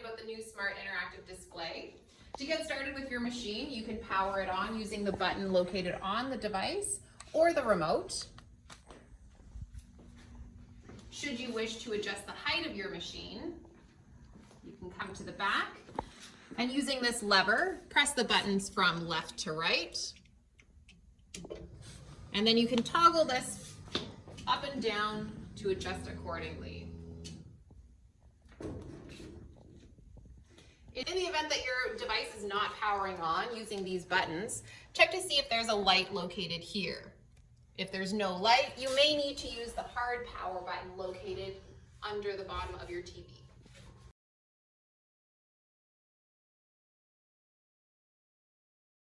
about the new smart interactive display. To get started with your machine, you can power it on using the button located on the device or the remote. Should you wish to adjust the height of your machine, you can come to the back and using this lever, press the buttons from left to right. And then you can toggle this up and down to adjust accordingly. In the event that your device is not powering on using these buttons, check to see if there's a light located here. If there's no light, you may need to use the hard power button located under the bottom of your TV.